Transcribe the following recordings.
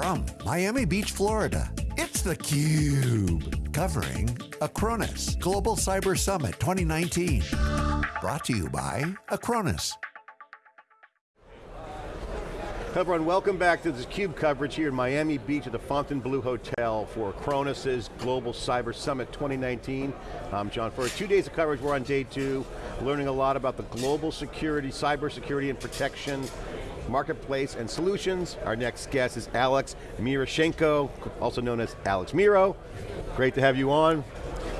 From Miami Beach, Florida, it's theCUBE. Covering Acronis Global Cyber Summit 2019. Brought to you by Acronis. Everyone, welcome back to this CUBE coverage here in Miami Beach at the Fontainebleau Hotel for Acronis' Global Cyber Summit 2019. I'm John Furrier. Two days of coverage, we're on day two, learning a lot about the global security, cyber security and protection, marketplace and solutions. Our next guest is Alex Miroshchenko, also known as Alex Miro. Great to have you on.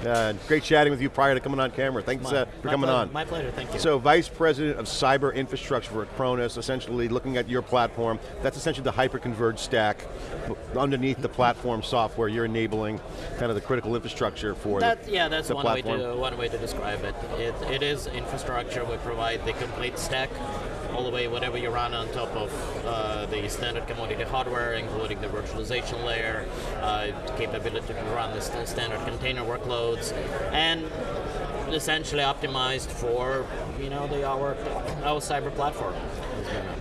Uh, great chatting with you prior to coming on camera. Thanks my, uh, for coming pleasure, on. My pleasure, thank you. So Vice President of Cyber Infrastructure for Acronis, essentially looking at your platform, that's essentially the hyper-converged stack. Underneath the platform software, you're enabling kind of the critical infrastructure for that, the Yeah, that's the one platform. way, to, one way to describe it. it. It is infrastructure, we provide the complete stack, all the way whatever you run on top of uh, the standard commodity hardware, including the virtualization layer, uh, capability to run the st standard container workloads, and essentially optimized for you know the our our cyber platform.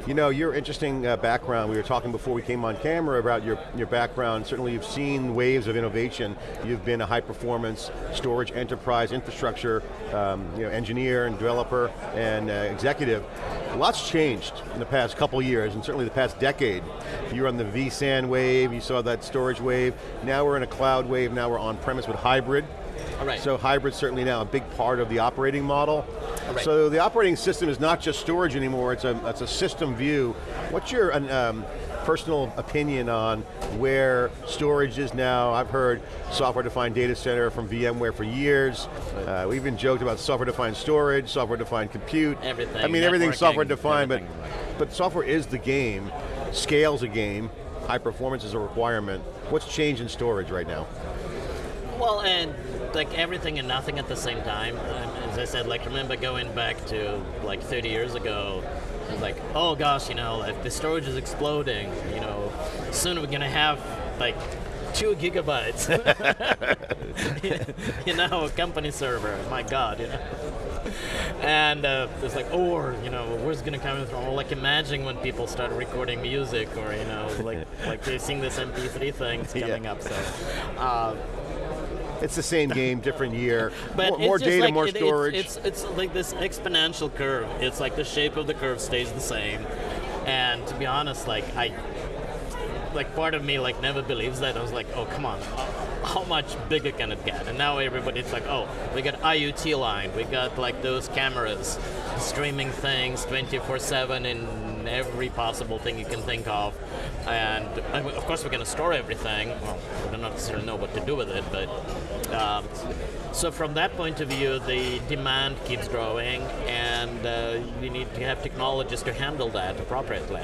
You know, your interesting uh, background, we were talking before we came on camera about your, your background, certainly you've seen waves of innovation. You've been a high performance storage enterprise infrastructure um, you know, engineer and developer and uh, executive. Lots changed in the past couple years and certainly the past decade. You were on the vSAN wave, you saw that storage wave. Now we're in a cloud wave, now we're on premise with hybrid. Right. So hybrid's certainly now a big part of the operating model. Right. So the operating system is not just storage anymore, it's a, it's a system view. What's your um, personal opinion on where storage is now? I've heard software-defined data center from VMware for years. Uh, we even joked about software-defined storage, software-defined compute. Everything, I mean, everything's software-defined, but, but software is the game. Scale's a game. High performance is a requirement. What's changed in storage right now? Well, and like everything and nothing at the same time. As I said, like remember going back to like 30 years ago, it was like, oh gosh, you know, like the storage is exploding. You know, soon we're gonna have like two gigabytes. you know, a company server. My God, you know. And uh, it's like, or you know, where's it gonna come from? Or like imagine when people start recording music, or you know, like like they sing this MP3 thing coming Yeah. up. So. Uh, It's the same game, different year. but more more data, like more it- storage. It's, it's like this exponential curve. It's like the shape of the curve stays the same, and to be honest, like I, like part of me like never believes that. I was like, oh come on, how much bigger can it get? And now everybody's like, oh, we got IoT line, we got like those cameras, streaming things 24/7 in every possible thing you can think of, and of course we're going to store everything. Well, we don't necessarily know what to do with it, but. Um, so from that point of view, the demand keeps growing, and uh, you need to have technologies to handle that appropriately.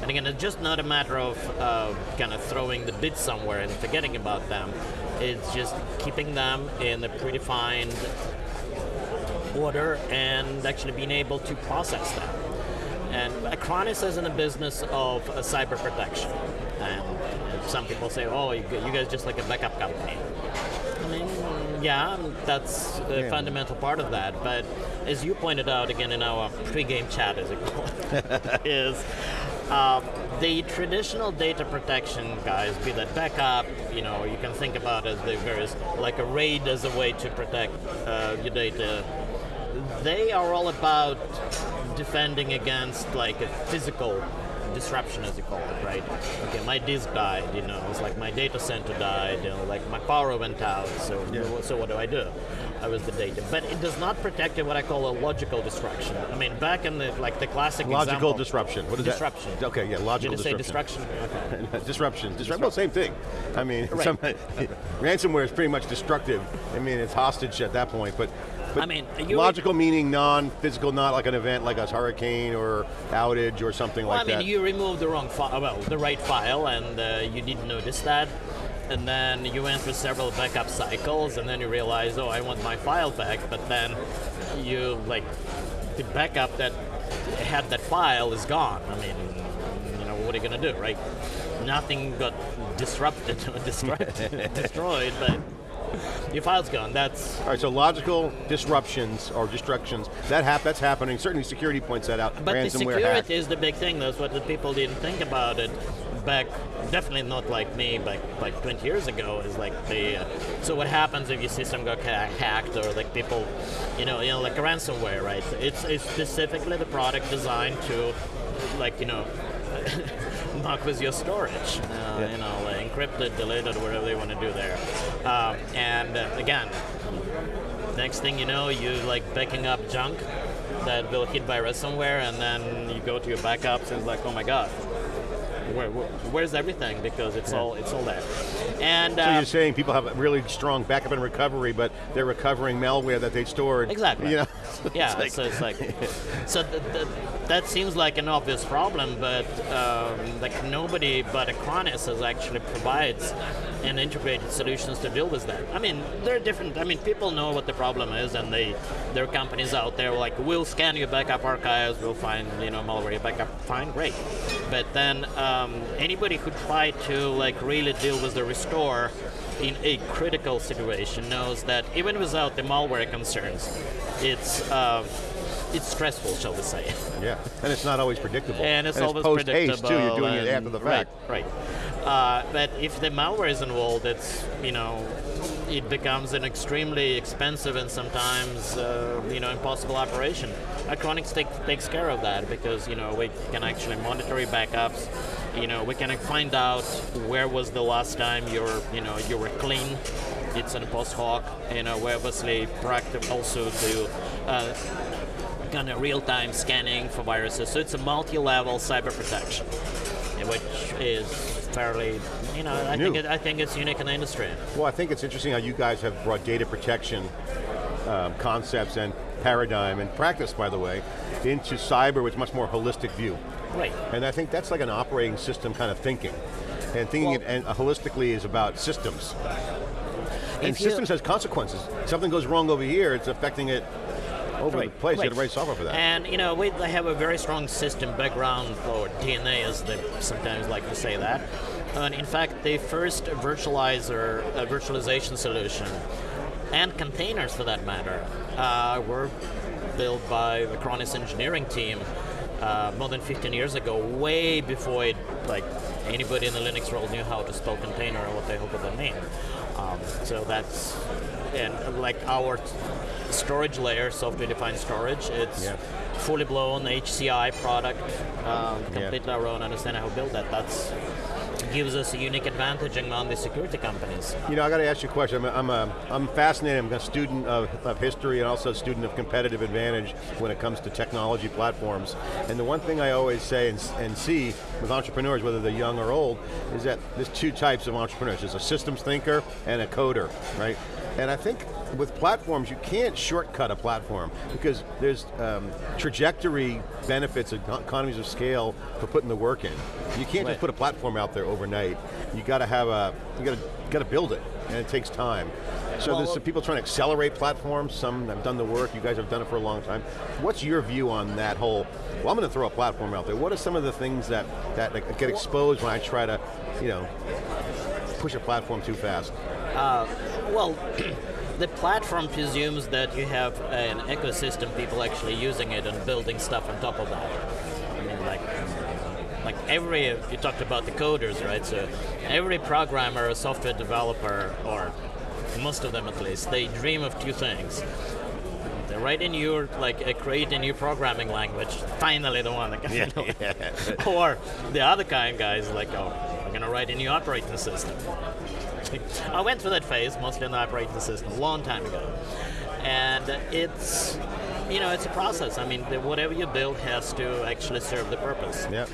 And again, it's just not a matter of uh, kind of throwing the bits somewhere and forgetting about them. It's just keeping them in a predefined order and actually being able to process them. And Acronis is in the business of uh, cyber protection. And some people say, oh, you guys just like a backup company. Yeah, that's a Yeah. fundamental part of that. But as you pointed out again in our pre-game chat, as it call it, is um, the traditional data protection guys, be that backup, you know, you can think about as the various, like a RAID as a way to protect uh, your data. They are all about defending against like a physical disruption as you call it, right? Okay, my disk died, you know, it's like my data center died, you know, like my power went out, so so what do I do? I was the data. But it does not protect what I call a logical disruption. I mean, back in the like the classic Logical example, disruption. What is disruption. that? Okay, yeah, logical Did it say disruption. Okay. disruption. Disrupt. Well, same thing. I mean, Right. some, ransomware is pretty much destructive. I mean, it's hostage at that point, but. But I mean, you- logical meaning non-physical, not like an event like a hurricane or outage or something Well, like that. I mean, that. you removed the wrong file, well, the right file, and uh, you didn't notice that. And then you went through several backup cycles, and then you realize, oh, I want my file back. But then you like the backup that had that file is gone. I mean, you know, what are you gonna do, right? Nothing got disrupted or destroyed, destroyed, but your file's gone. That's All right, so logical disruptions or destructions, that hap that's happening. Certainly security points that out. But the Ransomware security hack. is the big thing. That's what the people didn't think about it. back, definitely not like me, back like 20 years ago. Is like the uh, so what happens if your system got ha- hacked or like people, you know, you know, like a ransomware, right? It's, it's specifically the product designed to, like you know. muck with your storage, uh, Yeah. you know, like encrypted, deleted, whatever they want to do there. Um, and uh, again, next thing you know, you like backing up junk that will hit by ransomware, and then you go to your backups and it's like, oh my god, where, where, where's everything? Because it's all it's all there. And So uh, you're saying people have a really strong backup and recovery, but they're recovering malware that they stored. Exactly. You know? yeah, It's so it's like, so th- th- that seems like an obvious problem, but um, like nobody but Acronis has actually provides an integrated solutions to deal with that. I mean, there are different. I mean, people know what the problem is, and they there are companies out there like we'll scan your backup archives, we'll find you know malware your backup, fine, great. But then um, anybody who tried to like really deal with the restore in a critical situation knows that even without the malware concerns, it's uh, it's stressful, shall we say? Yeah, and it's not always predictable. and it's always post predictable. too. You're doing it after the fact. Right, right. Uh, but if the malware is involved, it's you know, it becomes an extremely expensive and sometimes uh, you know impossible operation. Acronis take, takes care of that because you know we can actually monitor your backups. You know, we can find out where was the last time you're you know you were clean. It's an post hoc. You know, we obviously practice also do. Uh, kind of real-time scanning for viruses. So it's a multi-level cyber protection, which is fairly, you know, I think it, I think it's unique in the industry. Well, I think it's interesting how you guys have brought data protection um, concepts and paradigm and practice, by the way, into cyber with much more holistic view. Right. And I think that's like an operating system kind of thinking. And thinking Well- it and holistically is about systems. And systems has consequences. Something goes wrong over here, it's affecting it over the Right, place. You right. got to write software for that. And you know, we they have a very strong system background, or DNA, as they sometimes like to say that. And in fact, the first virtualizer, uh, virtualization solution, and containers for that matter, uh, were built by the Acronis engineering team uh, more than 15 years ago, way before it, like anybody in the Linux world knew how to spell container or what the hell did that mean. Um, so that's and like our storage layer, software-defined storage. It's Yeah. fully blown HCI product, um, completely our own. Understand how to build that. That's gives us a unique advantage among the security companies. You know, I got to ask you a question. I'm, I'm, a, I'm fascinated. I'm a student of, of history and also a student of competitive advantage when it comes to technology platforms. And the one thing I always say and, and see with entrepreneurs, whether they're young or old, is that there's two types of entrepreneurs. There's a systems thinker and a coder, right? And I think with platforms, you can't shortcut a platform because there's um, trajectory benefits, and economies of scale for putting the work in. You can't Right. just put a platform out there overnight. You got to have a, you got to, got to build it, and it takes time. So Well, there's some people trying to accelerate platforms. Some have done the work. You guys have done it for a long time. What's your view on that whole? Well, I'm going to throw a platform out there. What are some of the things that that get exposed when I try to, you know, push a platform too fast? Well, the platform presumes that you have an ecosystem, people actually using it and building stuff on top of that. I mean, like, like every you talked about the coders, right? So every programmer, or software developer, or most of them at least, they dream of two things. They write a new, like, uh, create a new programming language. Finally, the one that can. or the other kind of guys like, oh, I'm gonna write a new operating system. I went through that phase, mostly in the operating system, a long time ago. And it's, you know, it's a process. I mean, the, whatever you build has to actually serve the purpose. Yeah.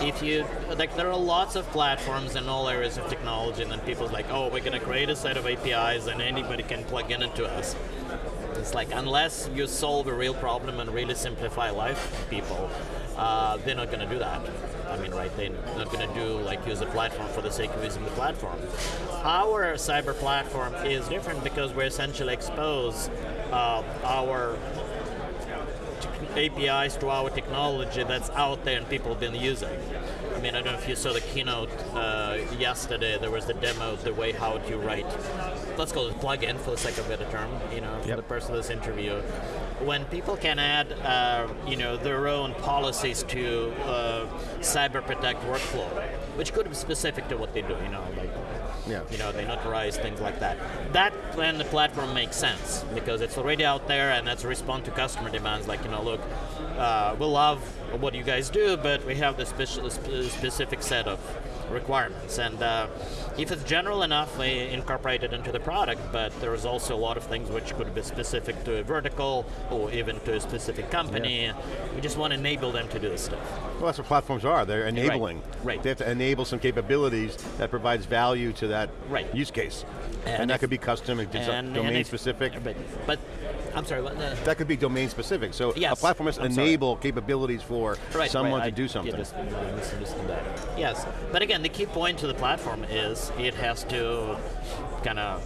If you, like, there are lots of platforms in all areas of technology, and then people's like, oh, we're going to create a set of APIs and anybody can plug in into us. It's like, unless you solve a real problem and really simplify life for people, uh, they're not going to do that. I mean, right, they're not going to do, like, use a platform for the sake of using the platform. Our cyber platform is different because we essentially expose uh, our APIs to our technology that's out there and people have been using. I mean, I don't know if you saw the keynote uh, yesterday. There was the demo, of the way how to write, let's call it plugin for the sake of a better term, you know, for Yep. the person that's interviewed. When people can add, uh, you know, their own policies to uh, cyber protect workflow, which could be specific to what they do. You know, Yeah. you know, they notarize things like that. That then the platform makes sense because it's already out there and that's a respond to customer demands. Like you know, look, uh, we love what you guys do, but we have this specific set of requirements. And uh, if it's general enough, we incorporate it into the product. But there's also a lot of things which could be specific to a vertical or even to a specific company. We just want to enable them to do this stuff. Well, that's what platforms are. They're enabling. right. right. They have to enable some capabilities that provides value to that Right. use case. And that could be custom, And- domain and if- specific. But, but I'm sorry. What, uh, That could be domain specific. So a platform has to I'm sorry. enable capabilities for right, someone right, to do I something. did mis- I misunderstood that. Yes, but again, the key point to the platform is it has to kind of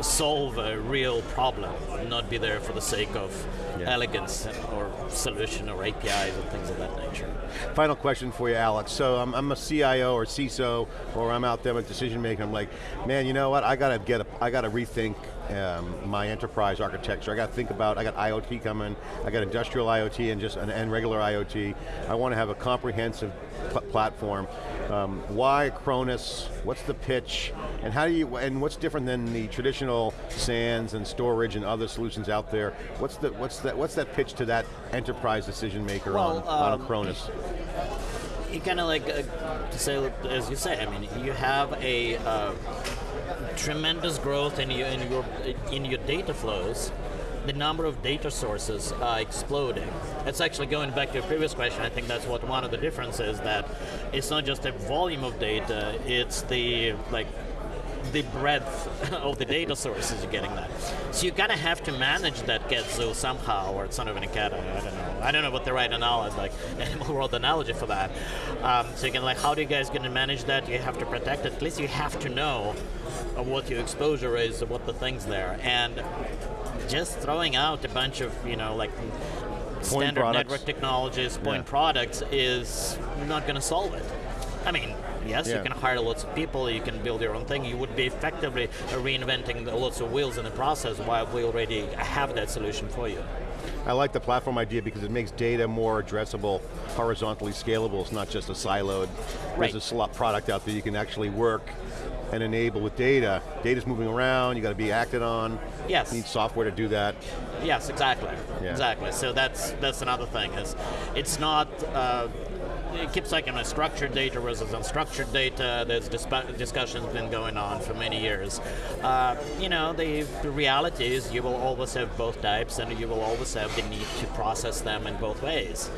solve a real problem, not be there for the sake of Yeah. elegance or solution or APIs or things of that nature. Final question for you, Alex. So I'm, I'm a CIO or CISO, or I'm out there with decision maker. I'm like, man, you know what? I got to get, a, I got to rethink um, my enterprise architecture. I got to think about. I got IoT coming. I got industrial IoT and just and, and regular IoT. I want to have a comprehensive pl- platform. Um, why Acronis? What's the pitch? And how do you? And what's different than the traditional SANs and storage and other solutions out there? What's the what's that what's that pitch to that enterprise decision maker Well, on, on um, Acronis? you kind of like uh, to say as you say. I mean, you have a uh, tremendous growth in your in your in your data flows. The number of data sources are exploding. It's actually going back to your previous question. I think that's what one of the differences is that it's not just a volume of data. It's the like the breadth of the data sources you're getting that. So you kind of have to manage that Getzo somehow, or it's not even a cat. I don't know. I don't know what the right analogy, like animal world analogy for that. Um, so you can like, how do you guys going to manage that? You have to protect it. At least you have to know what your exposure is, what the things there, and just throwing out a bunch of you know like standard network technologies, point Yeah. products is not going to solve it. I mean, yes, Yeah. you can hire lots of people, you can build your own thing. You would be effectively reinventing lots of wheels in the process while we already have that solution for you. I like the platform idea because it makes data more addressable, horizontally scalable. It's not just a siloed, Right. there's a slot product out there you can actually work and enable with data. Data's moving around, you got to be acted on. Yes. You need software to do that. Yes, exactly. Yeah. Exactly. So that's that's another thing. Is it's not. Uh, it keeps like in a structured data versus unstructured data. There's disp- discussions been going on for many years. Uh, you know, the, the reality is you will always have both types, and you will always have the need to process them in both ways.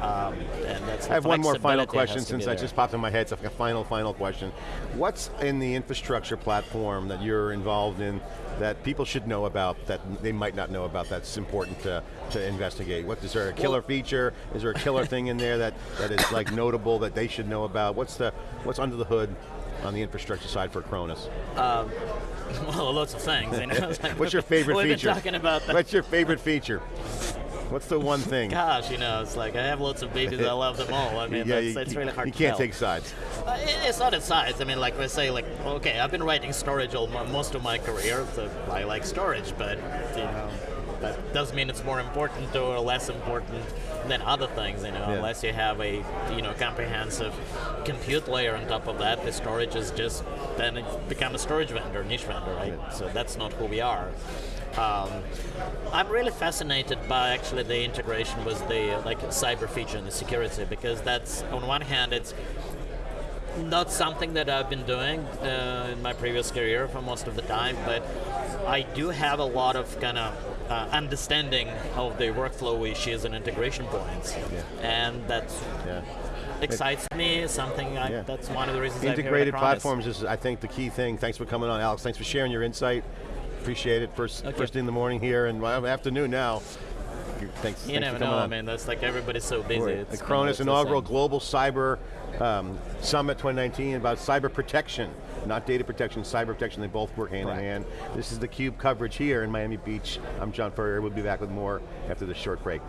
Um, and that's I have one more final question since I just popped in my head, so a final, final question. What's in the infrastructure platform that you're involved in that people should know about that they might not know about that's important to, to investigate? What is there a killer feature? Is there a killer thing in there that, that is like notable that they should know about? What's the what's under the hood on the infrastructure side for Acronis? well, lots of things. You know? What's your favorite We've feature? been talking about that. What's your favorite feature? What's the one thing? Gosh, you know, it's like I have lots of babies. I love them all. I mean, yeah, that's, really hard you can't take sides. Uh, it- It's not a size. I mean, like we say, like okay, I've been writing storage all most of my career, so I like storage, but you know, that doesn't mean it's more important or less important than other things. You know, Yeah. unless you have a you know comprehensive compute layer on top of that, the storage is just then it become a storage vendor, niche vendor, right? So that's not who we are. Um, I'm really fascinated by actually the integration with the like cyber feature and the security because that's on one hand it's not something that I've been doing uh, in my previous career for most of the time, but I do have a lot of kind of uh, understanding of the workflow issues and integration points, and that's Yeah. excites me. Something I, Yeah. that's one of the reasons Integrated platforms is, I think, the key thing. Thanks for coming on, Alex. Thanks for sharing your insight. Appreciate it. First, Okay. first thing in the morning here, and afternoon now. Thanks. You thanks never know. I mean, that's like everybody's so busy. Right. It's The Acronis inaugural. Global Cyber um, Summit 2019 about cyber protection, not data protection, cyber protection. They both work hand Correct. in hand. This is the Cube coverage here in Miami Beach. I'm John Furrier. We'll be back with more after this short break.